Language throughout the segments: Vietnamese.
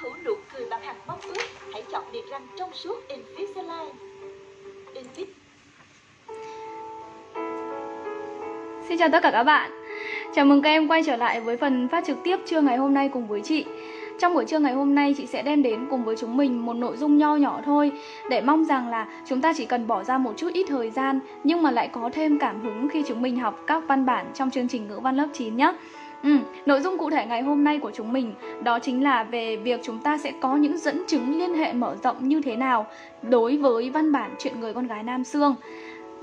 hữu nụ cười bằng hạt mong ước, hãy chọn niềng răng trong suốt Invisalign. Invis Xin chào tất cả các bạn. Chào mừng các em quay trở lại với phần phát trực tiếp trưa ngày hôm nay cùng với chị. Trong buổi trưa ngày hôm nay chị sẽ đem đến cùng với chúng mình một nội dung nho nhỏ thôi Để mong rằng là chúng ta chỉ cần bỏ ra một chút ít thời gian Nhưng mà lại có thêm cảm hứng khi chúng mình học các văn bản trong chương trình ngữ văn lớp 9 nhé Ừ, nội dung cụ thể ngày hôm nay của chúng mình đó chính là về việc chúng ta sẽ có những dẫn chứng liên hệ mở rộng như thế nào đối với văn bản chuyện người con gái Nam Sương.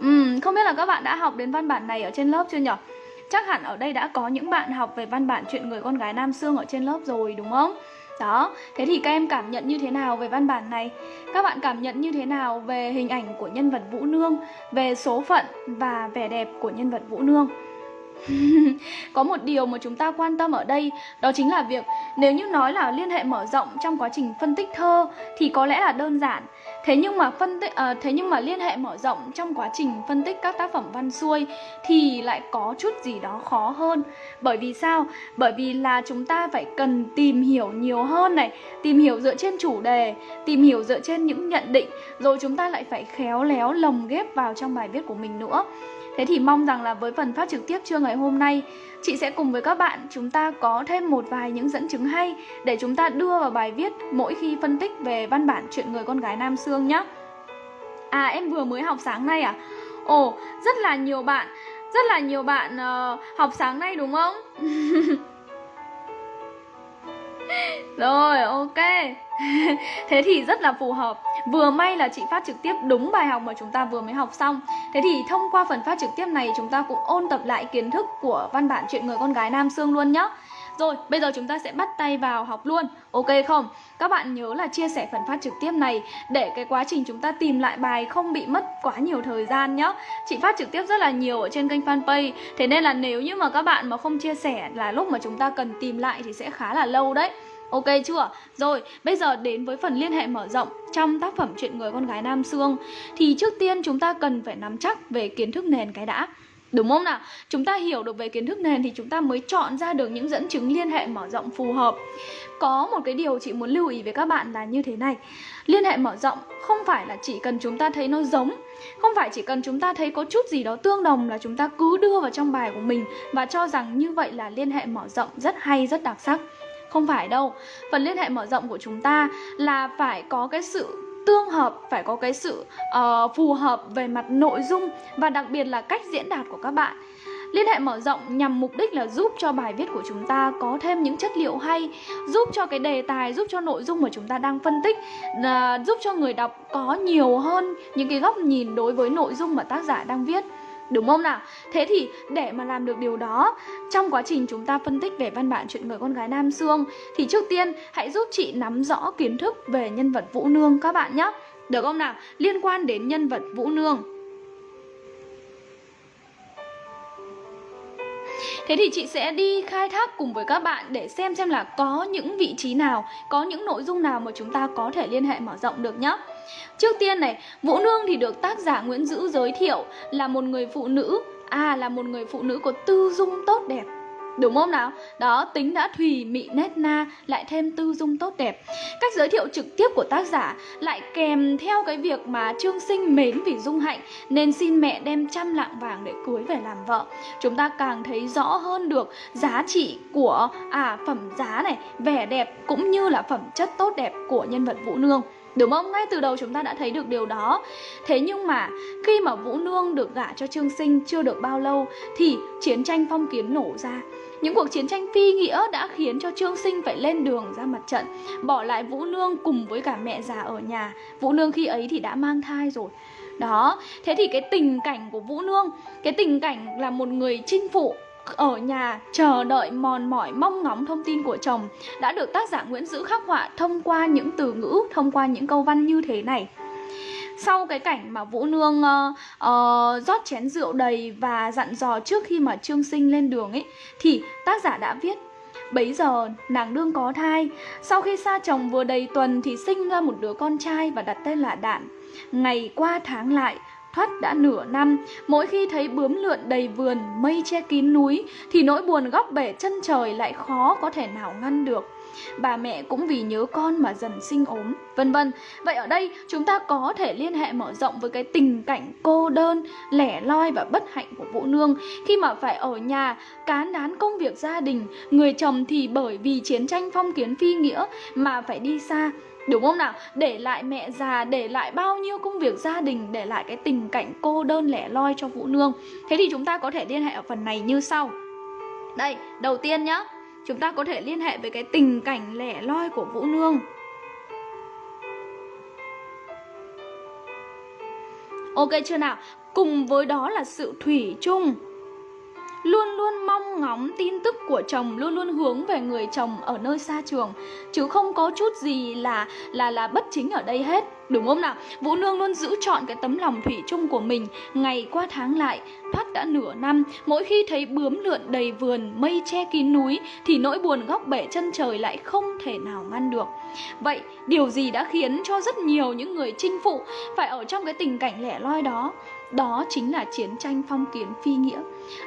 Ừ, không biết là các bạn đã học đến văn bản này ở trên lớp chưa nhỉ? Chắc hẳn ở đây đã có những bạn học về văn bản chuyện người con gái Nam Sương ở trên lớp rồi đúng không? Đó, thế thì các em cảm nhận như thế nào về văn bản này? Các bạn cảm nhận như thế nào về hình ảnh của nhân vật Vũ Nương, về số phận và vẻ đẹp của nhân vật Vũ Nương? có một điều mà chúng ta quan tâm ở đây đó chính là việc nếu như nói là liên hệ mở rộng trong quá trình phân tích thơ thì có lẽ là đơn giản. Thế nhưng mà phân tích à, thế nhưng mà liên hệ mở rộng trong quá trình phân tích các tác phẩm văn xuôi thì lại có chút gì đó khó hơn. Bởi vì sao? Bởi vì là chúng ta phải cần tìm hiểu nhiều hơn này tìm hiểu dựa trên chủ đề tìm hiểu dựa trên những nhận định rồi chúng ta lại phải khéo léo lồng ghép vào trong bài viết của mình nữa. Thế thì mong rằng là với phần phát trực tiếp trưa ngày hôm nay Chị sẽ cùng với các bạn chúng ta có thêm một vài những dẫn chứng hay Để chúng ta đưa vào bài viết mỗi khi phân tích về văn bản chuyện người con gái Nam Sương nhé À em vừa mới học sáng nay à? Ồ, rất là nhiều bạn Rất là nhiều bạn uh, học sáng nay đúng không? Rồi, ok. Thế thì rất là phù hợp. Vừa may là chị phát trực tiếp đúng bài học mà chúng ta vừa mới học xong. Thế thì thông qua phần phát trực tiếp này chúng ta cũng ôn tập lại kiến thức của văn bản chuyện người con gái Nam Sương luôn nhé rồi, bây giờ chúng ta sẽ bắt tay vào học luôn. Ok không? Các bạn nhớ là chia sẻ phần phát trực tiếp này Để cái quá trình chúng ta tìm lại bài không bị mất quá nhiều thời gian nhé Chị phát trực tiếp rất là nhiều ở trên kênh fanpage. Thế nên là nếu như mà các bạn mà không chia sẻ là lúc mà chúng ta cần tìm lại thì sẽ khá là lâu đấy. Ok chưa? Rồi, bây giờ đến với phần liên hệ mở rộng trong tác phẩm Chuyện người con gái Nam Sương Thì trước tiên chúng ta cần phải nắm chắc về kiến thức nền cái đã. Đúng không nào? Chúng ta hiểu được về kiến thức nền thì chúng ta mới chọn ra được những dẫn chứng liên hệ mở rộng phù hợp. Có một cái điều chị muốn lưu ý với các bạn là như thế này. Liên hệ mở rộng không phải là chỉ cần chúng ta thấy nó giống Không phải chỉ cần chúng ta thấy có chút gì đó tương đồng là chúng ta cứ đưa vào trong bài của mình Và cho rằng như vậy là liên hệ mở rộng rất hay, rất đặc sắc. Không phải đâu. Phần liên hệ mở rộng của chúng ta là phải có cái sự tương hợp phải có cái sự uh, phù hợp về mặt nội dung và đặc biệt là cách diễn đạt của các bạn. Liên hệ mở rộng nhằm mục đích là giúp cho bài viết của chúng ta có thêm những chất liệu hay Giúp cho cái đề tài, giúp cho nội dung mà chúng ta đang phân tích uh, Giúp cho người đọc có nhiều hơn những cái góc nhìn đối với nội dung mà tác giả đang viết. Đúng không nào? Thế thì để mà làm được điều đó, Trong quá trình chúng ta phân tích về văn bản chuyện người con gái Nam Sương, Thì trước tiên hãy giúp chị nắm rõ kiến thức về nhân vật Vũ Nương các bạn nhé Được không nào? Liên quan đến nhân vật Vũ Nương Thế thì chị sẽ đi khai thác cùng với các bạn để xem xem là có những vị trí nào, có những nội dung nào mà chúng ta có thể liên hệ mở rộng được nhé. Trước tiên này, Vũ Nương thì được tác giả Nguyễn Dữ giới thiệu là một người phụ nữ, à là một người phụ nữ có tư dung tốt đẹp. Đúng không nào? Đó, tính đã thùy mị nét na lại thêm tư dung tốt đẹp. Cách giới thiệu trực tiếp của tác giả lại kèm theo cái việc mà Trương Sinh mến vì dung hạnh nên xin mẹ đem trăm lạng vàng để cưới về làm vợ. Chúng ta càng thấy rõ hơn được giá trị của à phẩm giá này, vẻ đẹp cũng như là phẩm chất tốt đẹp của nhân vật Vũ Nương. Đúng không? Ngay từ đầu chúng ta đã thấy được điều đó Thế nhưng mà khi mà Vũ Nương được gả cho Trương Sinh chưa được bao lâu Thì chiến tranh phong kiến nổ ra những cuộc chiến tranh phi nghĩa đã khiến cho Trương Sinh phải lên đường ra mặt trận Bỏ lại Vũ Nương cùng với cả mẹ già ở nhà Vũ Nương khi ấy thì đã mang thai rồi Đó, thế thì cái tình cảnh của Vũ Nương Cái tình cảnh là một người chinh phụ ở nhà chờ đợi mòn mỏi mong ngóng thông tin của chồng đã được tác giả Nguyễn Dữ khắc họa thông qua những từ ngữ, thông qua những câu văn như thế này. Sau cái cảnh mà Vũ Nương uh, uh, rót chén rượu đầy và dặn dò trước khi mà Trương Sinh lên đường ấy thì tác giả đã viết Bấy giờ nàng đương có thai. Sau khi xa chồng vừa đầy tuần thì sinh ra một đứa con trai và đặt tên là Đạn. Ngày qua tháng lại thoát đã nửa năm. Mỗi khi thấy bướm lượn đầy vườn Mây che kín núi Thì nỗi buồn góc bể chân trời lại khó có thể nào ngăn được bà mẹ cũng vì nhớ con mà dần sinh ốm, vân vân. Vậy ở đây chúng ta có thể liên hệ mở rộng với cái tình cảnh cô đơn, lẻ loi và bất hạnh của Vũ Nương khi mà phải ở nhà cán đán công việc gia đình, người chồng thì bởi vì chiến tranh phong kiến phi nghĩa mà phải đi xa Đúng không nào? Để lại mẹ già, để lại bao nhiêu công việc gia đình, để lại cái tình cảnh cô đơn lẻ loi cho Vũ Nương. Thế thì chúng ta có thể liên hệ ở phần này như sau. Đây, đầu tiên nhá, chúng ta có thể liên hệ với cái tình cảnh lẻ loi của Vũ Nương. Ok chưa nào? Cùng với đó là sự thủy chung luôn luôn mong ngóng tin tức của chồng, luôn luôn hướng về người chồng ở nơi xa trường. Chứ không có chút gì là là là bất chính ở đây hết. Đúng không nào? Vũ nương luôn giữ chọn cái tấm lòng thủy chung của mình. Ngày qua tháng lại, thoát đã nửa năm. Mỗi khi thấy bướm lượn đầy vườn, mây che kín núi, thì nỗi buồn góc bể chân trời lại không thể nào ngăn được. Vậy, điều gì đã khiến cho rất nhiều những người chinh phụ phải ở trong cái tình cảnh lẻ loi đó? Đó chính là chiến tranh phong kiến phi nghĩa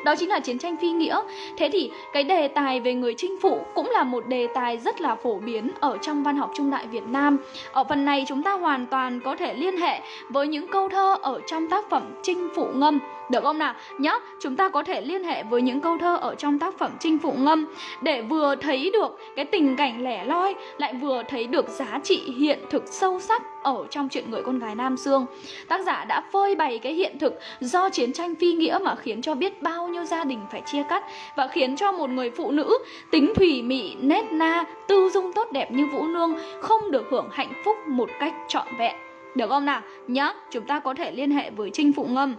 đó chính là chiến tranh phi nghĩa thế thì cái đề tài về người chinh phụ cũng là một đề tài rất là phổ biến ở trong văn học trung đại việt nam ở phần này chúng ta hoàn toàn có thể liên hệ với những câu thơ ở trong tác phẩm chinh phụ ngâm được không nào? Nhá, chúng ta có thể liên hệ với những câu thơ ở trong tác phẩm Chinh Phụ Ngâm để vừa thấy được cái tình cảnh lẻ loi lại vừa thấy được giá trị hiện thực sâu sắc ở trong chuyện người con gái Nam Dương. Tác giả đã phơi bày cái hiện thực do chiến tranh phi nghĩa mà khiến cho biết bao nhiêu gia đình phải chia cắt và khiến cho một người phụ nữ tính thủy mị, nét na, tư dung tốt đẹp như Vũ Nương không được hưởng hạnh phúc một cách trọn vẹn. Được không nào? Nhá, chúng ta có thể liên hệ với Trinh Phụ Ngâm.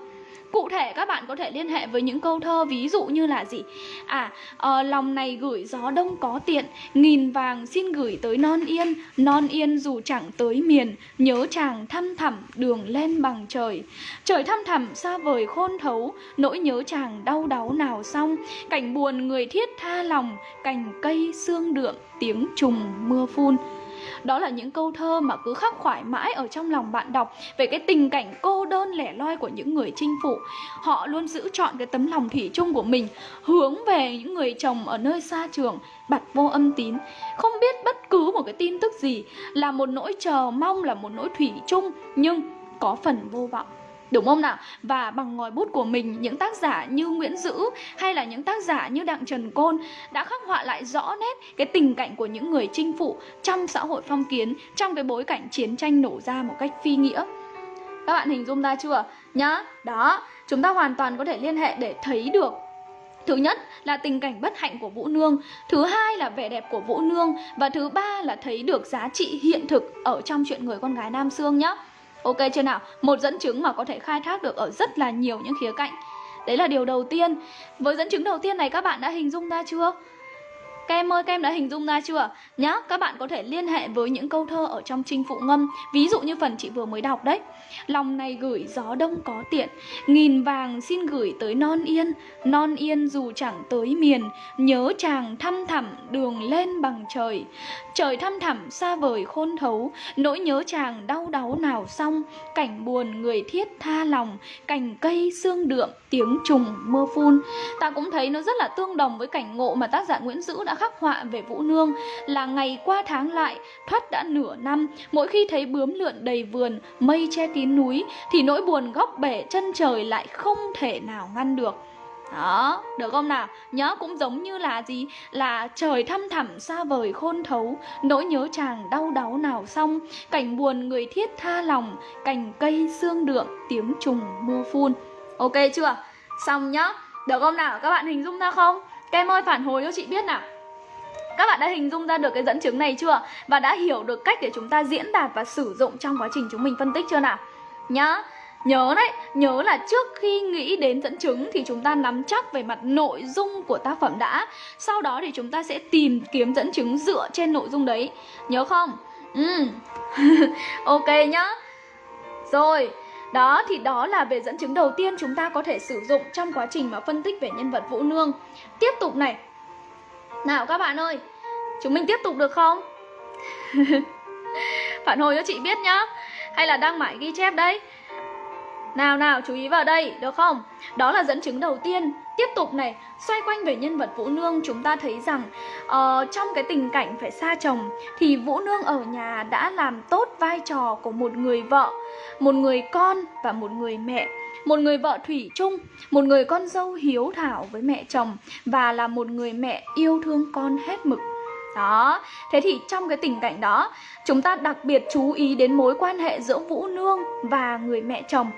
Cụ thể các bạn có thể liên hệ với những câu thơ ví dụ như là gì? À, uh, lòng này gửi gió đông có tiện, nghìn vàng xin gửi tới non yên, non yên dù chẳng tới miền, nhớ chàng thăm thẳm đường lên bằng trời. Trời thăm thẳm xa vời khôn thấu, nỗi nhớ chàng đau đáu nào xong, cảnh buồn người thiết tha lòng, cành cây xương đượm, tiếng trùng mưa phun. Đó là những câu thơ mà cứ khắc khoải mãi ở trong lòng bạn đọc về cái tình cảnh cô đơn lẻ loi của những người chinh phụ. Họ luôn giữ chọn cái tấm lòng thủy chung của mình hướng về những người chồng ở nơi xa trường, bặt vô âm tín. Không biết bất cứ một cái tin tức gì là một nỗi chờ mong là một nỗi thủy chung nhưng có phần vô vọng. Đúng không nào? Và bằng ngòi bút của mình, những tác giả như Nguyễn Dữ hay là những tác giả như Đặng Trần Côn đã khắc họa lại rõ nét cái tình cảnh của những người chinh phụ trong xã hội phong kiến, trong cái bối cảnh chiến tranh nổ ra một cách phi nghĩa. Các bạn hình dung ra chưa? Nhá, đó, chúng ta hoàn toàn có thể liên hệ để thấy được Thứ nhất là tình cảnh bất hạnh của Vũ Nương Thứ hai là vẻ đẹp của Vũ Nương Và thứ ba là thấy được giá trị hiện thực ở trong chuyện người con gái Nam Sương nhé Ok chưa nào? Một dẫn chứng mà có thể khai thác được ở rất là nhiều những khía cạnh Đấy là điều đầu tiên Với dẫn chứng đầu tiên này các bạn đã hình dung ra chưa? Các em ơi, các em đã hình dung ra chưa? Nhá, các bạn có thể liên hệ với những câu thơ ở trong trinh phụ ngâm Ví dụ như phần chị vừa mới đọc đấy Lòng này gửi gió đông có tiện Nghìn vàng xin gửi tới non yên Non yên dù chẳng tới miền Nhớ chàng thăm thẳm đường lên bằng trời Trời thăm thẳm xa vời khôn thấu Nỗi nhớ chàng đau đáu nào xong, Cảnh buồn người thiết tha lòng, Cành cây xương đượm, tiếng trùng mưa phun. Ta cũng thấy nó rất là tương đồng với cảnh ngộ mà tác giả Nguyễn Dữ đã khắc họa về Vũ Nương, Là ngày qua tháng lại, thoát đã nửa năm, Mỗi khi thấy bướm lượn đầy vườn, Mây che kín núi, Thì nỗi buồn góc bể chân trời lại không thể nào ngăn được đó, được không nào? Nhớ cũng giống như là gì? Là trời thăm thẳm xa vời khôn thấu Nỗi nhớ chàng đau đáu nào xong Cảnh buồn người thiết tha lòng Cành cây xương đượm tiếng trùng mưa phun Ok chưa? Xong nhá Được không nào? Các bạn hình dung ra không? Các em ơi phản hồi cho chị biết nào các bạn đã hình dung ra được cái dẫn chứng này chưa? Và đã hiểu được cách để chúng ta diễn đạt và sử dụng trong quá trình chúng mình phân tích chưa nào? Nhá Nhớ đấy, nhớ là trước khi nghĩ đến dẫn chứng thì chúng ta nắm chắc về mặt nội dung của tác phẩm đã. Sau đó thì chúng ta sẽ tìm kiếm dẫn chứng dựa trên nội dung đấy. Nhớ không? Ừ. ok nhá. Rồi, đó thì đó là về dẫn chứng đầu tiên chúng ta có thể sử dụng trong quá trình mà phân tích về nhân vật Vũ Nương. Tiếp tục này. Nào các bạn ơi, chúng mình tiếp tục được không? Phản hồi cho chị biết nhá. Hay là đang mãi ghi chép đấy? Nào nào chú ý vào đây được không? Đó là dẫn chứng đầu tiên Tiếp tục này, xoay quanh về nhân vật Vũ Nương Chúng ta thấy rằng uh, trong cái tình cảnh phải xa chồng Thì Vũ Nương ở nhà đã làm tốt vai trò của một người vợ Một người con và một người mẹ một người vợ thủy chung, một người con dâu hiếu thảo với mẹ chồng và là một người mẹ yêu thương con hết mực. Đó, thế thì trong cái tình cảnh đó, chúng ta đặc biệt chú ý đến mối quan hệ giữa Vũ Nương và người mẹ chồng.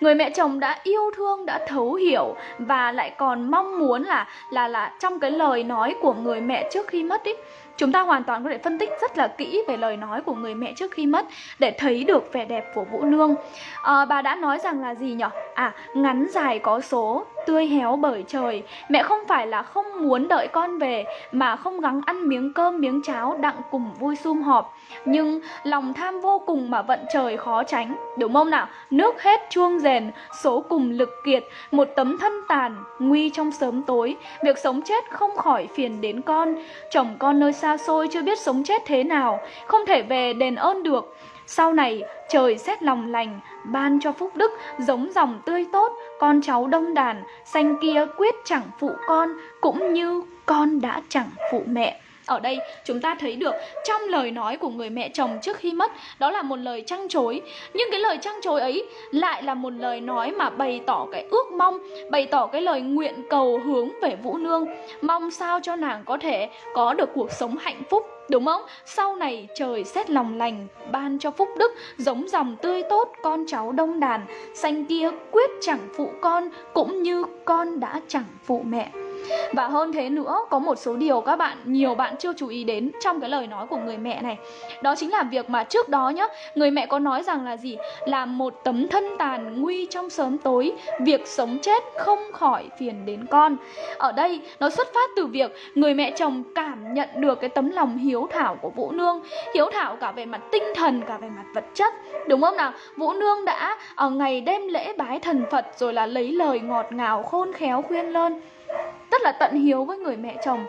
Người mẹ chồng đã yêu thương, đã thấu hiểu và lại còn mong muốn là là là trong cái lời nói của người mẹ trước khi mất ý Chúng ta hoàn toàn có thể phân tích rất là kỹ về lời nói của người mẹ trước khi mất để thấy được vẻ đẹp của Vũ Nương. À, bà đã nói rằng là gì nhở À, ngắn dài có số, tươi héo bởi trời. Mẹ không phải là không muốn đợi con về mà không gắng ăn miếng cơm miếng cháo đặng cùng vui sum họp. Nhưng lòng tham vô cùng mà vận trời khó tránh. Đúng không nào? Nước hết chuông rèn, số cùng lực kiệt, một tấm thân tàn, nguy trong sớm tối. Việc sống chết không khỏi phiền đến con. Chồng con nơi xa xa xôi chưa biết sống chết thế nào, không thể về đền ơn được. Sau này trời xét lòng lành, ban cho phúc đức, giống dòng tươi tốt, con cháu đông đàn, xanh kia quyết chẳng phụ con, cũng như con đã chẳng phụ mẹ. Ở đây, chúng ta thấy được trong lời nói của người mẹ chồng trước khi mất, Đó là một lời trăng chối. Nhưng cái lời trăng chối ấy lại là một lời nói mà bày tỏ cái ước mong, Bày tỏ cái lời nguyện cầu hướng về Vũ Nương. Mong sao cho nàng có thể có được cuộc sống hạnh phúc, Đúng không? Sau này trời xét lòng lành, Ban cho phúc đức, Giống dòng tươi tốt, Con cháu đông đàn. Xanh kia quyết chẳng phụ con, Cũng như con đã chẳng phụ mẹ và hơn thế nữa, có một số điều các bạn, nhiều bạn chưa chú ý đến trong cái lời nói của người mẹ này Đó chính là việc mà trước đó nhá, người mẹ có nói rằng là gì? Là một tấm thân tàn nguy trong sớm tối, việc sống chết không khỏi phiền đến con Ở đây, nó xuất phát từ việc người mẹ chồng cảm nhận được cái tấm lòng hiếu thảo của Vũ Nương Hiếu thảo cả về mặt tinh thần, cả về mặt vật chất Đúng không nào? Vũ Nương đã ở ngày đêm lễ bái thần Phật rồi là lấy lời ngọt ngào khôn khéo khuyên lơn rất là tận hiếu với người mẹ chồng.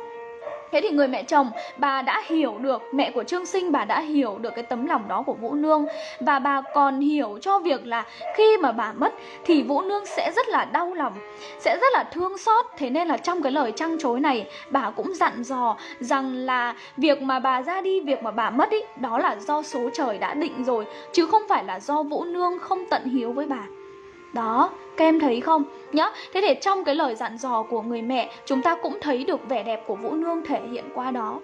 Thế thì người mẹ chồng, bà đã hiểu được, mẹ của Trương Sinh bà đã hiểu được cái tấm lòng đó của Vũ Nương. Và bà còn hiểu cho việc là khi mà bà mất thì Vũ Nương sẽ rất là đau lòng Sẽ rất là thương xót. Thế nên là trong cái lời trăng chối này bà cũng dặn dò rằng là việc mà bà ra đi, việc mà bà mất ý Đó là do số trời đã định rồi Chứ không phải là do Vũ Nương không tận hiếu với bà. Đó, các em thấy không? Nhá, thế thì trong cái lời dặn dò của người mẹ Chúng ta cũng thấy được vẻ đẹp của Vũ Nương thể hiện qua đó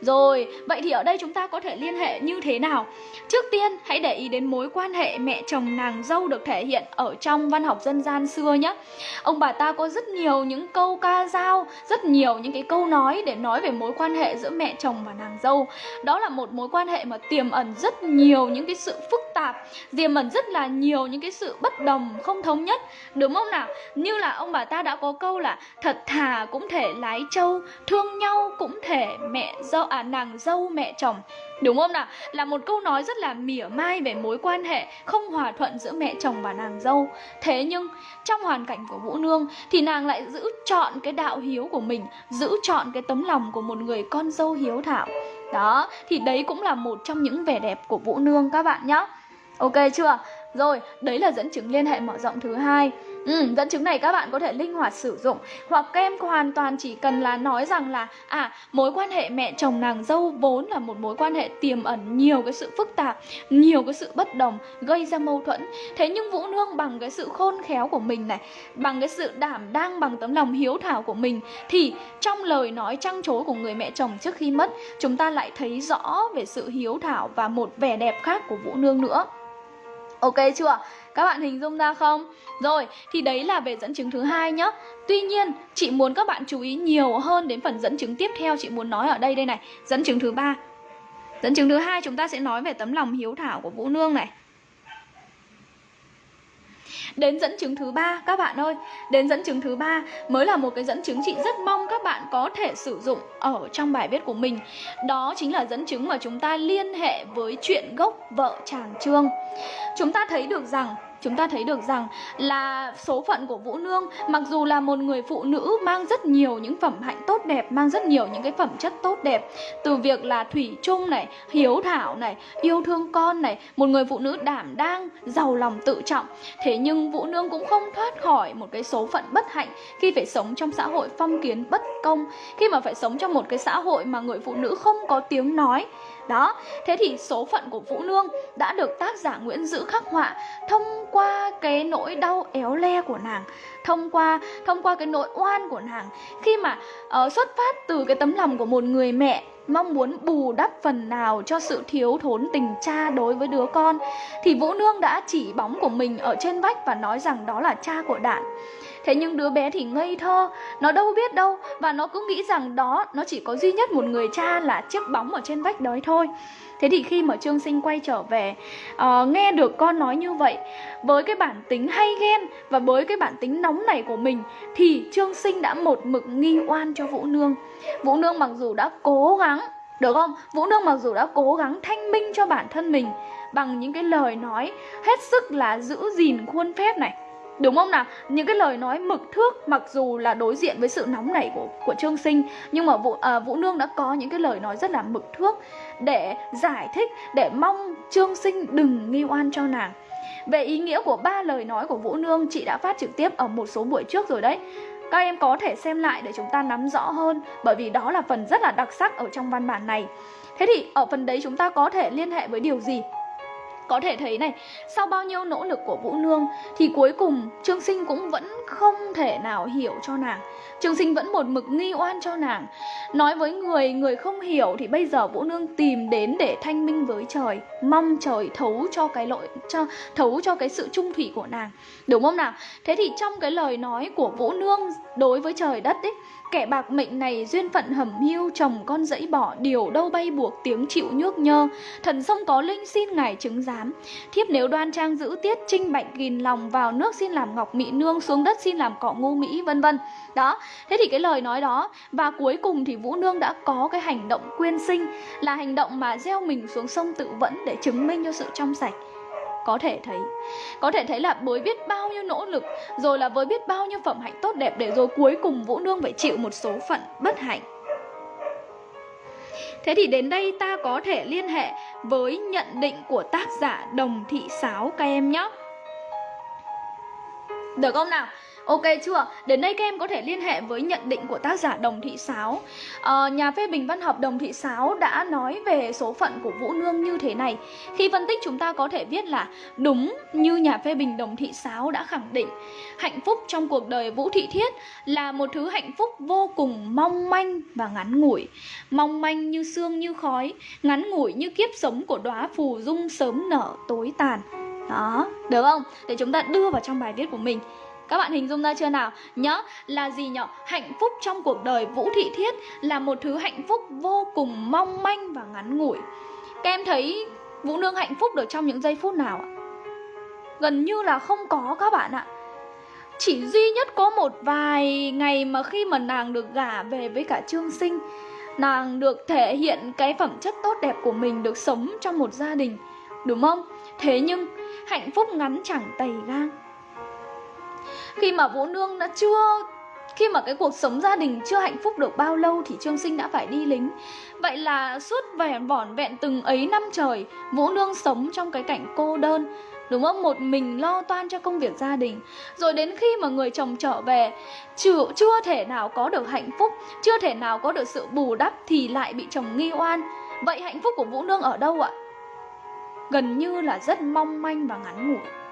Rồi, vậy thì ở đây chúng ta có thể liên hệ như thế nào? Trước tiên, hãy để ý đến mối quan hệ mẹ chồng nàng dâu được thể hiện ở trong văn học dân gian xưa nhé Ông bà ta có rất nhiều những câu ca dao Rất nhiều những cái câu nói để nói về mối quan hệ giữa mẹ chồng và nàng dâu Đó là một mối quan hệ mà tiềm ẩn rất nhiều những cái sự phức tạp Tiềm ẩn rất là nhiều những cái sự bất đồng, không thống nhất Đúng không nào? Như là ông bà ta đã có câu là Thật thà cũng thể lái trâu Thương nhau cũng thể mẹ dâu à nàng dâu mẹ chồng Đúng không nào? Là một câu nói rất là mỉa mai về mối quan hệ không hòa thuận giữa mẹ chồng và nàng dâu. Thế nhưng trong hoàn cảnh của Vũ Nương thì nàng lại giữ chọn cái đạo hiếu của mình, giữ chọn cái tấm lòng của một người con dâu hiếu thảo. Đó, thì đấy cũng là một trong những vẻ đẹp của Vũ Nương các bạn nhé. Ok chưa? Rồi, đấy là dẫn chứng liên hệ mở rộng thứ hai. Ừ, dẫn chứng này các bạn có thể linh hoạt sử dụng. Hoặc các em hoàn toàn chỉ cần là nói rằng là À, mối quan hệ mẹ chồng nàng dâu vốn là một mối quan hệ tiềm ẩn nhiều cái sự phức tạp Nhiều cái sự bất đồng, gây ra mâu thuẫn. Thế nhưng Vũ Nương bằng cái sự khôn khéo của mình này Bằng cái sự đảm đang, bằng tấm lòng hiếu thảo của mình Thì trong lời nói trăng trối của người mẹ chồng trước khi mất Chúng ta lại thấy rõ về sự hiếu thảo và một vẻ đẹp khác của Vũ Nương nữa. Ok chưa? Các bạn hình dung ra không? Rồi, thì đấy là về dẫn chứng thứ hai nhá. Tuy nhiên, chị muốn các bạn chú ý nhiều hơn đến phần dẫn chứng tiếp theo chị muốn nói ở đây đây này. Dẫn chứng thứ ba. Dẫn chứng thứ hai chúng ta sẽ nói về tấm lòng hiếu thảo của Vũ Nương này. Đến dẫn chứng thứ ba, các bạn ơi. Đến dẫn chứng thứ ba mới là một cái dẫn chứng chị rất mong các bạn có thể sử dụng ở trong bài viết của mình. Đó chính là dẫn chứng mà chúng ta liên hệ với chuyện gốc vợ chàng Trương. Chúng ta thấy được rằng chúng ta thấy được rằng là số phận của Vũ Nương mặc dù là một người phụ nữ mang rất nhiều những phẩm hạnh tốt đẹp, mang rất nhiều những cái phẩm chất tốt đẹp từ việc là thủy chung này, hiếu thảo này, yêu thương con này, một người phụ nữ đảm đang, giàu lòng tự trọng. Thế nhưng Vũ Nương cũng không thoát khỏi một cái số phận bất hạnh khi phải sống trong xã hội phong kiến bất công, khi mà phải sống trong một cái xã hội mà người phụ nữ không có tiếng nói đó, thế thì số phận của Vũ Nương đã được tác giả Nguyễn Dữ khắc họa thông qua cái nỗi đau éo le của nàng, thông qua thông qua cái nỗi oan của nàng khi mà uh, xuất phát từ cái tấm lòng của một người mẹ mong muốn bù đắp phần nào cho sự thiếu thốn tình cha đối với đứa con thì Vũ Nương đã chỉ bóng của mình ở trên vách và nói rằng đó là cha của Đạn. Thế nhưng đứa bé thì ngây thơ, nó đâu biết đâu và nó cứ nghĩ rằng đó nó chỉ có duy nhất một người cha là chiếc bóng ở trên vách đấy thôi. Thế thì khi mà Trương Sinh quay trở về uh, Nghe được con nói như vậy Với cái bản tính hay ghen Và với cái bản tính nóng này của mình Thì Trương Sinh đã một mực nghi oan cho Vũ Nương Vũ Nương mặc dù đã cố gắng Được không? Vũ Nương mặc dù đã cố gắng thanh minh cho bản thân mình Bằng những cái lời nói Hết sức là giữ gìn khuôn phép này Đúng không nào? Những cái lời nói mực thước mặc dù là đối diện với sự nóng nảy của của Trương Sinh nhưng mà Vũ à, Vũ Nương đã có những cái lời nói rất là mực thước để giải thích để mong Trương Sinh đừng nghi oan cho nàng. Về ý nghĩa của ba lời nói của Vũ Nương chị đã phát trực tiếp ở một số buổi trước rồi đấy. Các em có thể xem lại để chúng ta nắm rõ hơn bởi vì đó là phần rất là đặc sắc ở trong văn bản này. Thế thì ở phần đấy chúng ta có thể liên hệ với điều gì? Có thể thấy này, sau bao nhiêu nỗ lực của Vũ Nương thì cuối cùng Trương Sinh cũng vẫn không thể nào hiểu cho nàng trường Sinh vẫn một mực nghi oan cho nàng. Nói với người, người không hiểu thì bây giờ Vũ Nương tìm đến để thanh minh với trời, mong trời thấu cho cái lỗi cho thấu cho cái sự trung thủy của nàng. Đúng không nào? Thế thì trong cái lời nói của Vũ Nương đối với trời đất ấy Kẻ bạc mệnh này duyên phận hầm hưu chồng con dẫy bỏ điều đâu bay buộc tiếng chịu nhước nhơ Thần sông có linh xin ngài chứng giám Thiếp nếu đoan trang giữ tiết trinh bạch gìn lòng vào nước xin làm ngọc mỹ nương xuống đất xin làm cỏ ngu mỹ vân vân Đó, thế thì cái lời nói đó, và cuối cùng thì Vũ Nương đã có cái hành động quyên sinh, Là hành động mà gieo mình xuống sông tự vẫn để chứng minh cho sự trong sạch có thể thấy, có thể thấy là với biết bao nhiêu nỗ lực, rồi là với biết bao nhiêu phẩm hạnh tốt đẹp để rồi cuối cùng vũ nương phải chịu một số phận bất hạnh Thế thì đến đây ta có thể liên hệ với nhận định của tác giả Đồng Thị Sáo các em nhé. Được không nào? Ok chưa? Đến đây các em có thể liên hệ với nhận định của tác giả Đồng Thị Sáo. À, Nhà phê bình văn học Đồng Thị Sáo đã nói về số phận của Vũ Nương như thế này. Khi phân tích chúng ta có thể viết là Đúng như nhà phê bình Đồng Thị Sáo đã khẳng định Hạnh phúc trong cuộc đời Vũ Thị Thiết là một thứ hạnh phúc vô cùng mong manh và ngắn ngủi. Mong manh như xương như khói Ngắn ngủi như kiếp sống của đóa phù dung sớm nở tối tàn. Đó, được không? Để chúng ta đưa vào trong bài viết của mình các bạn hình dung ra chưa nào? Nhớ là gì nhở? Hạnh phúc trong cuộc đời Vũ Thị Thiết là một thứ hạnh phúc vô cùng mong manh và ngắn ngủi. Các em thấy Vũ Nương hạnh phúc được trong những giây phút nào ạ? Gần như là không có các bạn ạ. Chỉ duy nhất có một vài ngày mà khi mà nàng được gả về với cả Trương Sinh, Nàng được thể hiện cái phẩm chất tốt đẹp của mình, được sống trong một gia đình, Đúng không? Thế nhưng, hạnh phúc ngắn chẳng tày gang khi mà Vũ Nương đã chưa khi mà cái cuộc sống gia đình chưa hạnh phúc được bao lâu thì Trương Sinh đã phải đi lính. Vậy là suốt vẻn vỏn vẹn từng ấy năm trời, Vũ Nương sống trong cái cảnh cô đơn, đúng không? Một mình lo toan cho công việc gia đình. Rồi đến khi mà người chồng trở về, chưa, chưa thể nào có được hạnh phúc, chưa thể nào có được sự bù đắp thì lại bị chồng nghi oan. Vậy hạnh phúc của Vũ Nương ở đâu ạ? Gần như là rất mong manh và ngắn ngủi.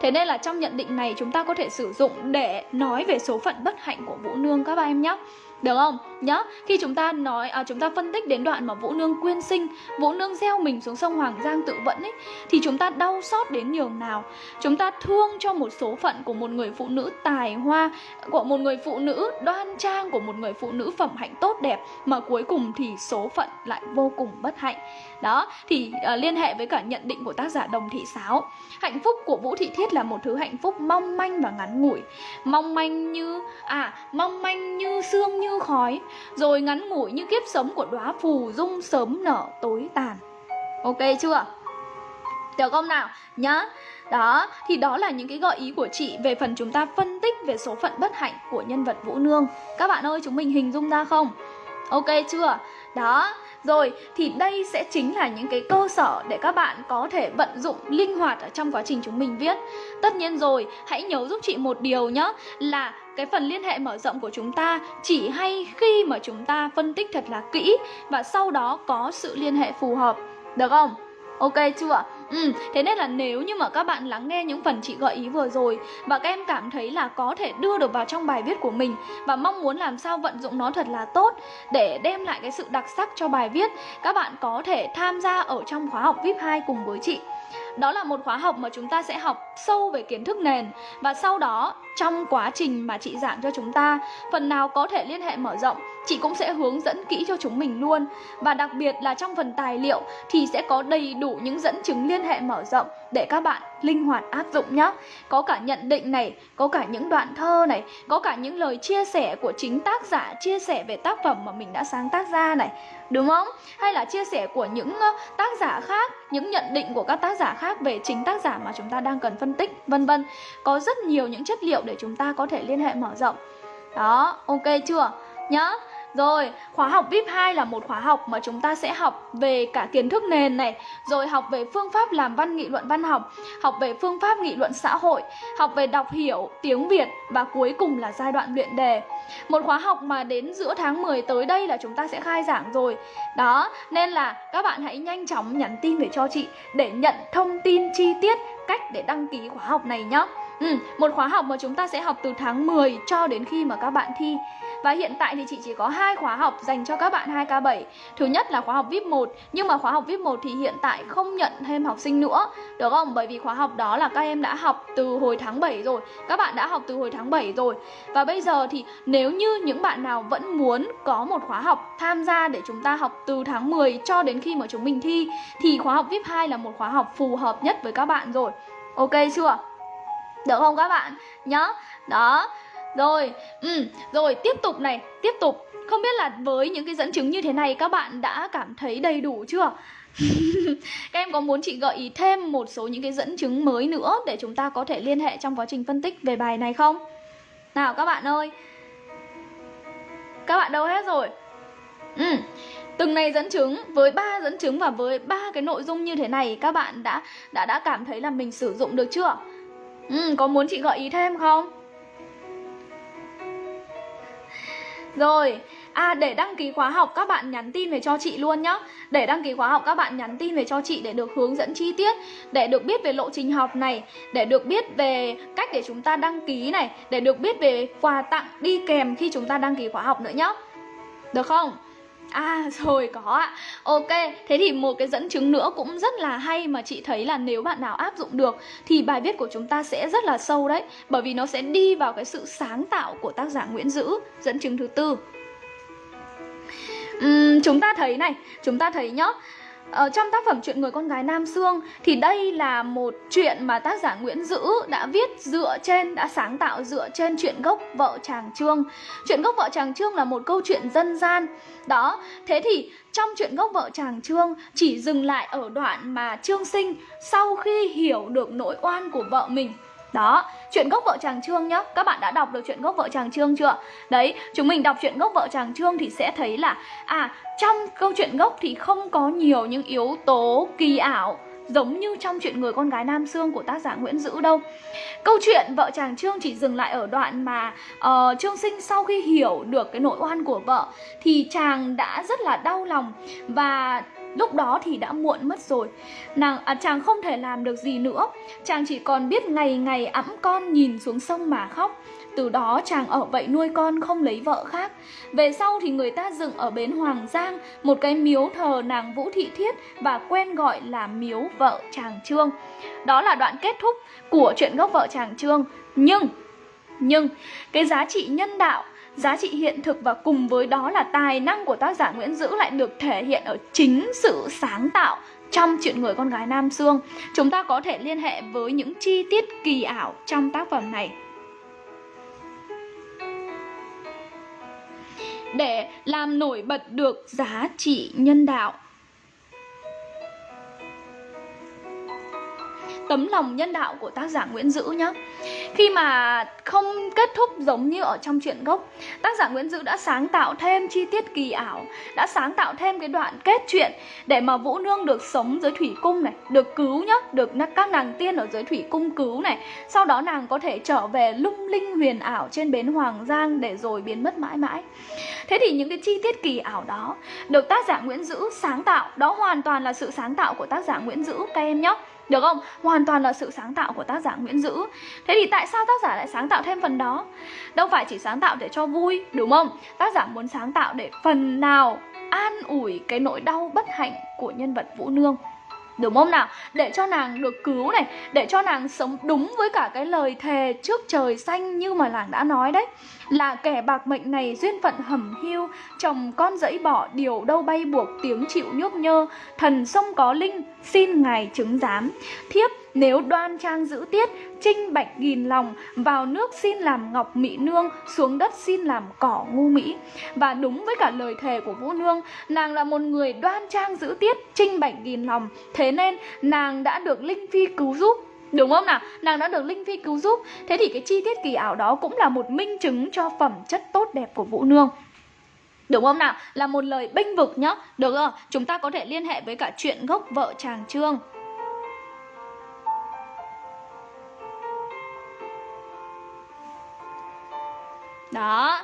Thế nên là trong nhận định này chúng ta có thể sử dụng để nói về số phận bất hạnh của Vũ Nương các bạn em nhé. Được không? nhá khi chúng ta nói à, chúng ta phân tích đến đoạn mà Vũ Nương quyên sinh, Vũ Nương gieo mình xuống sông Hoàng Giang tự vẫn ấy thì chúng ta đau xót đến nhường nào. Chúng ta thương cho một số phận của một người phụ nữ tài hoa, của một người phụ nữ đoan trang, của một người phụ nữ phẩm hạnh tốt đẹp mà cuối cùng thì số phận lại vô cùng bất hạnh. Đó, thì à, liên hệ với cả nhận định của tác giả Đồng Thị Sáo. Hạnh phúc của Vũ Thị Thiết là một thứ hạnh phúc mong manh và ngắn ngủi. Mong manh như à, mong manh như xương như khói, rồi ngắn ngủi như kiếp sống của đóa phù dung sớm nở tối tàn. Ok chưa? Được không nào? Nhá. Đó, thì đó là những cái gợi ý của chị về phần chúng ta phân tích về số phận bất hạnh của nhân vật Vũ Nương. Các bạn ơi, chúng mình hình dung ra không? Ok chưa? Đó, rồi thì đây sẽ chính là những cái cơ sở để các bạn có thể vận dụng linh hoạt ở trong quá trình chúng mình viết. Tất nhiên rồi, hãy nhớ giúp chị một điều nhé là cái phần liên hệ mở rộng của chúng ta chỉ hay khi mà chúng ta phân tích thật là kỹ và sau đó có sự liên hệ phù hợp. Được không? Ok chưa? Ừ, thế nên là nếu như mà các bạn lắng nghe những phần chị gợi ý vừa rồi và các em cảm thấy là có thể đưa được vào trong bài viết của mình và mong muốn làm sao vận dụng nó thật là tốt để đem lại cái sự đặc sắc cho bài viết, các bạn có thể tham gia ở trong khóa học VIP 2 cùng với chị. Đó là một khóa học mà chúng ta sẽ học sâu về kiến thức nền và sau đó trong quá trình mà chị giảng cho chúng ta, phần nào có thể liên hệ mở rộng, chị cũng sẽ hướng dẫn kỹ cho chúng mình luôn. Và đặc biệt là trong phần tài liệu thì sẽ có đầy đủ những dẫn chứng liên hệ mở rộng để các bạn linh hoạt áp dụng nhé. Có cả nhận định này, có cả những đoạn thơ này, có cả những lời chia sẻ của chính tác giả chia sẻ về tác phẩm mà mình đã sáng tác ra này, đúng không? Hay là chia sẻ của những tác giả khác, những nhận định của các tác giả khác về chính tác giả mà chúng ta đang cần phân tích, vân vân. Có rất nhiều những chất liệu để chúng ta có thể liên hệ mở rộng. Đó, ok chưa? Nhá. Rồi, khóa học VIP 2 là một khóa học mà chúng ta sẽ học về cả kiến thức nền này, rồi học về phương pháp làm văn nghị luận văn học, học về phương pháp nghị luận xã hội, học về đọc hiểu tiếng Việt và cuối cùng là giai đoạn luyện đề. Một khóa học mà đến giữa tháng 10 tới đây là chúng ta sẽ khai giảng rồi. Đó, nên là các bạn hãy nhanh chóng nhắn tin về cho chị để nhận thông tin chi tiết cách để đăng ký khóa học này nhé. Ừ, một khóa học mà chúng ta sẽ học từ tháng 10 cho đến khi mà các bạn thi. Và hiện tại thì chị chỉ có hai khóa học dành cho các bạn 2K7. Thứ nhất là khóa học VIP 1, nhưng mà khóa học VIP 1 thì hiện tại không nhận thêm học sinh nữa, được không? Bởi vì khóa học đó là các em đã học từ hồi tháng 7 rồi. Các bạn đã học từ hồi tháng 7 rồi. Và bây giờ thì nếu như những bạn nào vẫn muốn có một khóa học tham gia để chúng ta học từ tháng 10 cho đến khi mà chúng mình thi thì khóa học VIP 2 là một khóa học phù hợp nhất với các bạn rồi. Ok chưa? Được không các bạn? Nhá. Đó. Rồi, ừ, rồi tiếp tục này, tiếp tục. Không biết là với những cái dẫn chứng như thế này các bạn đã cảm thấy đầy đủ chưa? các em có muốn chị gợi ý thêm một số những cái dẫn chứng mới nữa để chúng ta có thể liên hệ trong quá trình phân tích về bài này không? Nào các bạn ơi. Các bạn đâu hết rồi? Ừ. Từng này dẫn chứng với ba dẫn chứng và với ba cái nội dung như thế này các bạn đã đã đã cảm thấy là mình sử dụng được chưa? Ừ, có muốn chị gợi ý thêm không? Rồi, à để đăng ký khóa học các bạn nhắn tin về cho chị luôn nhá Để đăng ký khóa học các bạn nhắn tin về cho chị để được hướng dẫn chi tiết Để được biết về lộ trình học này Để được biết về cách để chúng ta đăng ký này Để được biết về quà tặng đi kèm khi chúng ta đăng ký khóa học nữa nhá Được không? À rồi có ạ. Ok Thế thì một cái dẫn chứng nữa cũng rất là hay Mà chị thấy là nếu bạn nào áp dụng được Thì bài viết của chúng ta sẽ rất là sâu đấy Bởi vì nó sẽ đi vào cái sự sáng tạo Của tác giả Nguyễn Dữ. Dẫn chứng thứ tư. Uhm, Chúng ta thấy này Chúng ta thấy nhá Ờ, trong tác phẩm Chuyện người con gái Nam Sương thì đây là một chuyện mà tác giả Nguyễn Dữ đã viết dựa trên, đã sáng tạo dựa trên chuyện gốc vợ chàng Trương. Chuyện gốc vợ chàng Trương là một câu chuyện dân gian. Đó, thế thì trong chuyện gốc vợ chàng Trương chỉ dừng lại ở đoạn mà Trương Sinh sau khi hiểu được nỗi oan của vợ mình đó, chuyện gốc vợ chàng Trương nhá Các bạn đã đọc được chuyện gốc vợ chàng Trương chưa? Đấy, chúng mình đọc chuyện gốc vợ chàng Trương thì sẽ thấy là À, trong câu chuyện gốc thì không có nhiều những yếu tố kỳ ảo giống như trong chuyện người con gái Nam Sương của tác giả Nguyễn Dữ đâu. Câu chuyện vợ chàng Trương chỉ dừng lại ở đoạn mà uh, Trương Sinh sau khi hiểu được cái nỗi oan của vợ thì chàng đã rất là đau lòng và Lúc đó thì đã muộn mất rồi. Nàng à, Chàng không thể làm được gì nữa. Chàng chỉ còn biết ngày ngày ẵm con nhìn xuống sông mà khóc. Từ đó chàng ở vậy nuôi con không lấy vợ khác. Về sau thì người ta dựng ở bến Hoàng Giang Một cái miếu thờ nàng Vũ Thị Thiết Và quen gọi là miếu vợ chàng Trương. Đó là đoạn kết thúc của chuyện gốc vợ chàng Trương. Nhưng Nhưng cái giá trị nhân đạo giá trị hiện thực và cùng với đó là tài năng của tác giả Nguyễn Dữ lại được thể hiện ở chính sự sáng tạo trong chuyện người con gái Nam Sương. Chúng ta có thể liên hệ với những chi tiết kỳ ảo trong tác phẩm này. Để làm nổi bật được giá trị nhân đạo tấm lòng nhân đạo của tác giả Nguyễn Dữ nhá. Khi mà không kết thúc giống như ở trong truyện gốc Tác giả Nguyễn Dữ đã sáng tạo thêm chi tiết kỳ ảo Đã sáng tạo thêm cái đoạn kết chuyện Để mà Vũ Nương được sống dưới thủy cung này Được cứu nhá, được các nàng tiên ở dưới thủy cung cứu này. Sau đó nàng có thể trở về lung linh huyền ảo trên bến Hoàng Giang Để rồi biến mất mãi mãi. Thế thì những cái chi tiết kỳ ảo đó Được tác giả Nguyễn Dữ sáng tạo Đó hoàn toàn là sự sáng tạo của tác giả Nguyễn Dữ các em nhé được không? Hoàn toàn là sự sáng tạo của tác giả Nguyễn Dữ Thế thì tại sao tác giả lại sáng tạo thêm phần đó? Đâu phải chỉ sáng tạo để cho vui, đúng không? Tác giả muốn sáng tạo để phần nào an ủi cái nỗi đau bất hạnh của nhân vật Vũ Nương Đúng không nào? Để cho nàng được cứu này, Để cho nàng sống đúng với cả cái lời thề trước trời xanh như mà làng đã nói đấy. Là kẻ bạc mệnh này duyên phận hầm hiu Chồng con dẫy bỏ, điều đâu bay buộc, tiếng chịu nhúc nhơ. Thần sông có linh, xin ngài chứng giám. Thiếp nếu đoan trang giữ tiết Trinh bạch nghìn lòng, Vào nước xin làm ngọc mỹ nương, Xuống đất xin làm cỏ ngu mỹ. Và đúng với cả lời thề của Vũ Nương, Nàng là một người đoan trang giữ tiết Trinh bạch nghìn lòng. Thế nên, nàng đã được Linh Phi cứu giúp. Đúng không nào? Nàng đã được Linh Phi cứu giúp. Thế thì cái chi tiết kỳ ảo đó cũng là một minh chứng cho phẩm chất tốt đẹp của Vũ Nương. Đúng không nào? Là một lời bênh vực nhá. Được không? Chúng ta có thể liên hệ với cả chuyện gốc vợ chàng Trương. Đó.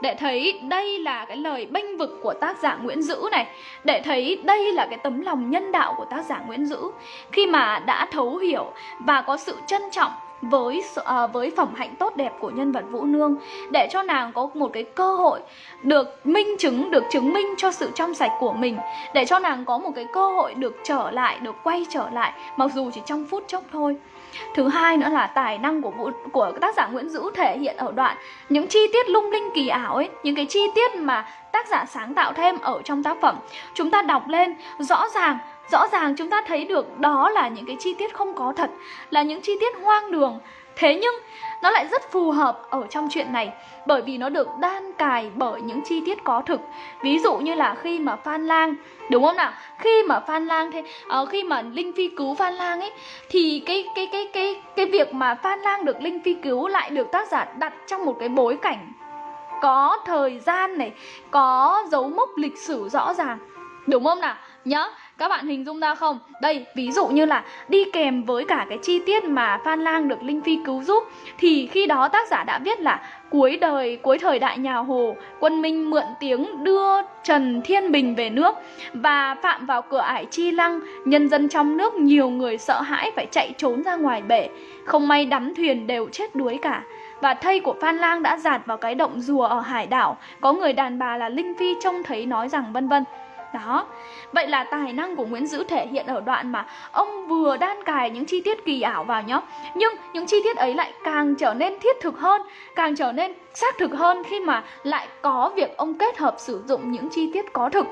Để thấy đây là cái lời bênh vực của tác giả Nguyễn Dữ này. Để thấy đây là cái tấm lòng nhân đạo của tác giả Nguyễn Dữ. Khi mà đã thấu hiểu và có sự trân trọng với uh, với phẩm hạnh tốt đẹp của nhân vật Vũ Nương để cho nàng có một cái cơ hội được minh chứng, được chứng minh cho sự trong sạch của mình để cho nàng có một cái cơ hội được trở lại, được quay trở lại mặc dù chỉ trong phút chốc thôi. Thứ hai nữa là tài năng của Vũ, của tác giả Nguyễn Dữ thể hiện ở đoạn những chi tiết lung linh kỳ ảo ấy, những cái chi tiết mà tác giả sáng tạo thêm ở trong tác phẩm. Chúng ta đọc lên rõ ràng rõ ràng chúng ta thấy được đó là những cái chi tiết không có thật là những chi tiết hoang đường thế nhưng nó lại rất phù hợp ở trong chuyện này bởi vì nó được đan cài bởi những chi tiết có thực. Ví dụ như là khi mà phan lang đúng không nào? Khi mà phan lang thế uh, khi mà linh phi cứu phan lang ấy thì cái cái cái cái cái việc mà phan lang được linh phi cứu lại được tác giả đặt trong một cái bối cảnh có thời gian này có dấu mốc lịch sử rõ ràng. Đúng không nào? Nhớ các bạn hình dung ra không? Đây, ví dụ như là đi kèm với cả cái chi tiết mà Phan Lang được Linh Phi cứu giúp Thì khi đó tác giả đã viết là Cuối đời, cuối thời đại nhà Hồ Quân Minh mượn tiếng đưa Trần Thiên Bình về nước Và phạm vào cửa ải Chi Lăng. Nhân dân trong nước nhiều người sợ hãi phải chạy trốn ra ngoài bể. Không may đắm thuyền đều chết đuối cả. Và thây của Phan Lang đã giạt vào cái động rùa ở hải đảo. Có người đàn bà là Linh Phi trông thấy nói rằng vân vân đó, vậy là tài năng của Nguyễn Dữ thể hiện ở đoạn mà ông vừa đan cài những chi tiết kỳ ảo vào nhá. Nhưng những chi tiết ấy lại càng trở nên thiết thực hơn, càng trở nên xác thực hơn khi mà lại có việc ông kết hợp sử dụng những chi tiết có thực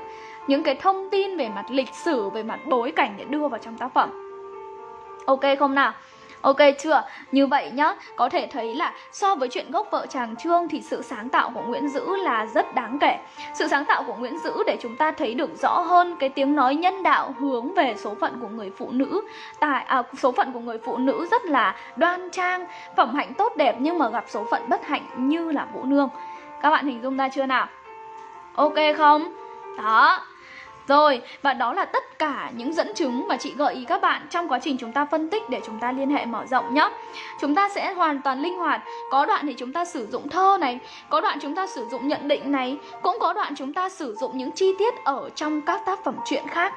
Những cái thông tin về mặt lịch sử, về mặt bối cảnh để đưa vào trong tác phẩm. Ok không nào? Ok chưa? Như vậy nhá, có thể thấy là so với chuyện gốc vợ chàng Trương thì sự sáng tạo của Nguyễn Dữ là rất đáng kể. Sự sáng tạo của Nguyễn Dữ để chúng ta thấy được rõ hơn cái tiếng nói nhân đạo hướng về số phận của người phụ nữ. Tại à, số phận của người phụ nữ rất là đoan trang, phẩm hạnh tốt đẹp nhưng mà gặp số phận bất hạnh như là Vũ Nương. Các bạn hình dung ra chưa nào? Ok không? Đó, rồi, và đó là tất cả những dẫn chứng mà chị gợi ý các bạn trong quá trình chúng ta phân tích để chúng ta liên hệ mở rộng nhé. Chúng ta sẽ hoàn toàn linh hoạt. Có đoạn thì chúng ta sử dụng thơ này, có đoạn chúng ta sử dụng nhận định này, cũng có đoạn chúng ta sử dụng những chi tiết ở trong các tác phẩm truyện khác.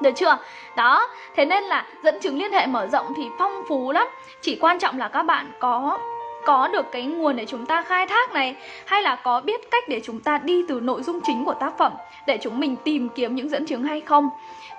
Được chưa? Đó, thế nên là dẫn chứng liên hệ mở rộng thì phong phú lắm Chỉ quan trọng là các bạn có có được cái nguồn để chúng ta khai thác này? Hay là có biết cách để chúng ta đi từ nội dung chính của tác phẩm để chúng mình tìm kiếm những dẫn chứng hay không?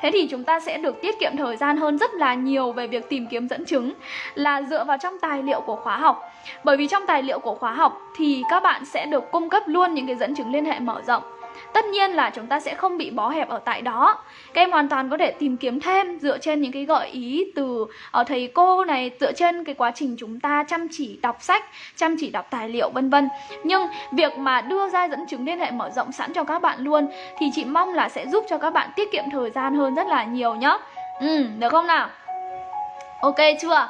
Thế thì chúng ta sẽ được tiết kiệm thời gian hơn rất là nhiều về việc tìm kiếm dẫn chứng là dựa vào trong tài liệu của khóa học. Bởi vì trong tài liệu của khóa học thì các bạn sẽ được cung cấp luôn những cái dẫn chứng liên hệ mở rộng. Tất nhiên là chúng ta sẽ không bị bó hẹp ở tại đó Các em hoàn toàn có thể tìm kiếm thêm dựa trên những cái gợi ý từ ở thầy cô này Dựa trên cái quá trình chúng ta chăm chỉ đọc sách, chăm chỉ đọc tài liệu vân vân Nhưng việc mà đưa ra dẫn chứng liên hệ mở rộng sẵn cho các bạn luôn Thì chị mong là sẽ giúp cho các bạn tiết kiệm thời gian hơn rất là nhiều nhá Ừ, được không nào? Ok chưa?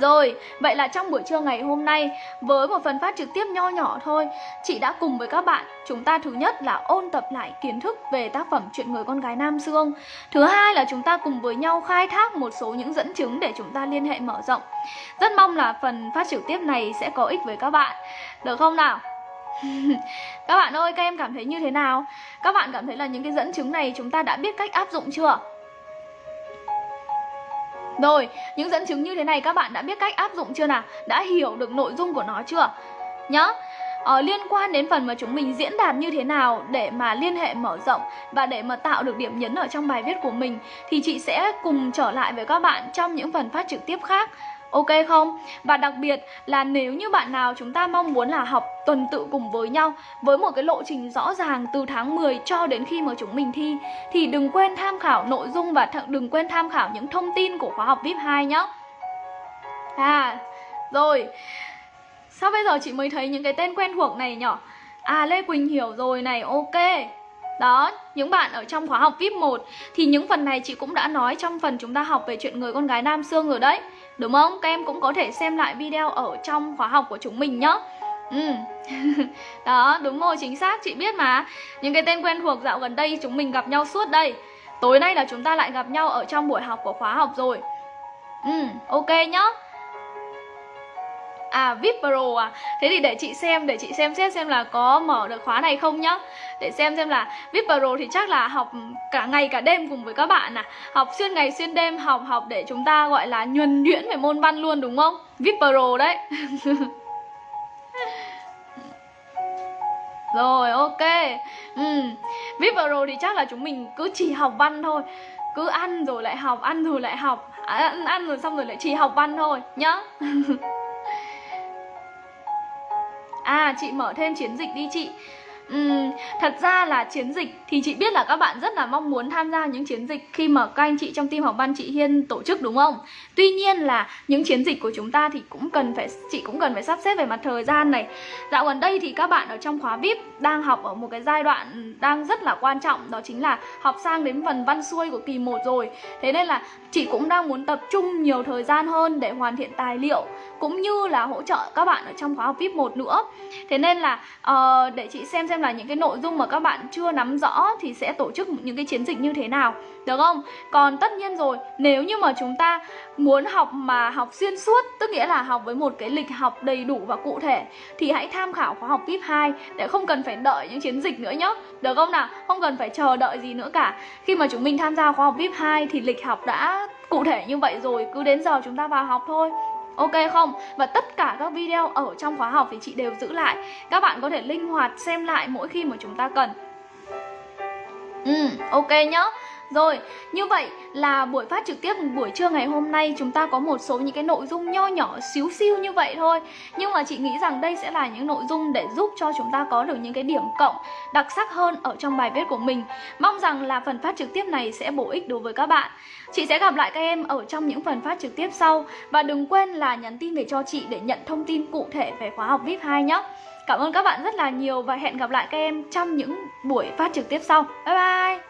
Rồi, vậy là trong buổi trưa ngày hôm nay với một phần phát trực tiếp nho nhỏ thôi, chị đã cùng với các bạn chúng ta thứ nhất là ôn tập lại kiến thức về tác phẩm Chuyện người con gái Nam Dương. Thứ hai là chúng ta cùng với nhau khai thác một số những dẫn chứng để chúng ta liên hệ mở rộng. Rất mong là phần phát trực tiếp này sẽ có ích với các bạn. Được không nào? các bạn ơi, các em cảm thấy như thế nào? Các bạn cảm thấy là những cái dẫn chứng này chúng ta đã biết cách áp dụng chưa? Rồi, những dẫn chứng như thế này các bạn đã biết cách áp dụng chưa nào? Đã hiểu được nội dung của nó chưa? Nhá. Ờ, liên quan đến phần mà chúng mình diễn đạt như thế nào để mà liên hệ mở rộng và để mà tạo được điểm nhấn ở trong bài viết của mình thì chị sẽ cùng trở lại với các bạn trong những phần phát trực tiếp khác Ok không? Và đặc biệt là nếu như bạn nào chúng ta mong muốn là học tuần tự cùng với nhau với một cái lộ trình rõ ràng từ tháng 10 cho đến khi mà chúng mình thi thì đừng quên tham khảo nội dung và đừng quên tham khảo những thông tin của khóa học VIP 2 nhé. À, rồi. Sao bây giờ chị mới thấy những cái tên quen thuộc này nhỉ? À Lê Quỳnh hiểu rồi này, ok. Đó, những bạn ở trong khóa học VIP 1 thì những phần này chị cũng đã nói trong phần chúng ta học về chuyện người con gái Nam Sương rồi đấy. Đúng không? Các em cũng có thể xem lại video ở trong khóa học của chúng mình nhá. Ừ. Đó, đúng rồi, chính xác, chị biết mà. Những cái tên quen thuộc dạo gần đây chúng mình gặp nhau suốt đây. Tối nay là chúng ta lại gặp nhau ở trong buổi học của khóa học rồi. Ừ, ok nhá. À VIP Pro à. Thế thì để chị xem Để chị xem xét xem là có mở được khóa này không nhá. Để xem xem là VIP Pro thì chắc là học cả ngày cả đêm cùng với các bạn à. Học xuyên ngày xuyên đêm Học học để chúng ta gọi là nhuần nhuyễn về môn văn luôn đúng không? VIP Pro đấy. Rồi ok. Ừ. VIP Pro thì chắc là chúng mình cứ chỉ học văn thôi. Cứ ăn rồi lại học Ăn rồi lại học. À, ăn, ăn rồi xong rồi lại chỉ học văn thôi nhá. À chị mở thêm chiến dịch đi chị. Uhm, thật ra là chiến dịch thì chị biết là các bạn rất là mong muốn tham gia những chiến dịch khi mà các anh chị trong team học văn chị Hiên tổ chức đúng không? Tuy nhiên là những chiến dịch của chúng ta thì cũng cần phải chị cũng cần phải sắp xếp về mặt thời gian này. Dạo gần đây thì các bạn ở trong khóa VIP đang học ở một cái giai đoạn đang rất là quan trọng đó chính là học sang đến phần văn xuôi của kỳ 1 rồi. Thế nên là chị cũng đang muốn tập trung nhiều thời gian hơn để hoàn thiện tài liệu cũng như là hỗ trợ các bạn ở trong khóa học VIP 1 nữa. Thế nên là uh, để chị xem xem xem là những cái nội dung mà các bạn chưa nắm rõ thì sẽ tổ chức những cái chiến dịch như thế nào được không? Còn tất nhiên rồi, nếu như mà chúng ta muốn học mà học xuyên suốt, tức nghĩa là học với một cái lịch học đầy đủ và cụ thể thì hãy tham khảo khóa học VIP 2 để không cần phải đợi những chiến dịch nữa nhé. Được không nào? Không cần phải chờ đợi gì nữa cả. Khi mà chúng mình tham gia khóa học VIP 2 thì lịch học đã cụ thể như vậy rồi, cứ đến giờ chúng ta vào học thôi. Ok không? Và tất cả các video ở trong khóa học thì chị đều giữ lại. Các bạn có thể linh hoạt xem lại mỗi khi mà chúng ta cần. Ừ, ok nhá rồi, như vậy là buổi phát trực tiếp buổi trưa ngày hôm nay chúng ta có một số những cái nội dung nho nhỏ xíu xiu như vậy thôi. Nhưng mà chị nghĩ rằng đây sẽ là những nội dung để giúp cho chúng ta có được những cái điểm cộng đặc sắc hơn ở trong bài viết của mình. Mong rằng là phần phát trực tiếp này sẽ bổ ích đối với các bạn. Chị sẽ gặp lại các em ở trong những phần phát trực tiếp sau. Và đừng quên là nhắn tin về cho chị để nhận thông tin cụ thể về khóa học VIP 2 nhé. Cảm ơn các bạn rất là nhiều và hẹn gặp lại các em trong những buổi phát trực tiếp sau. Bye bye!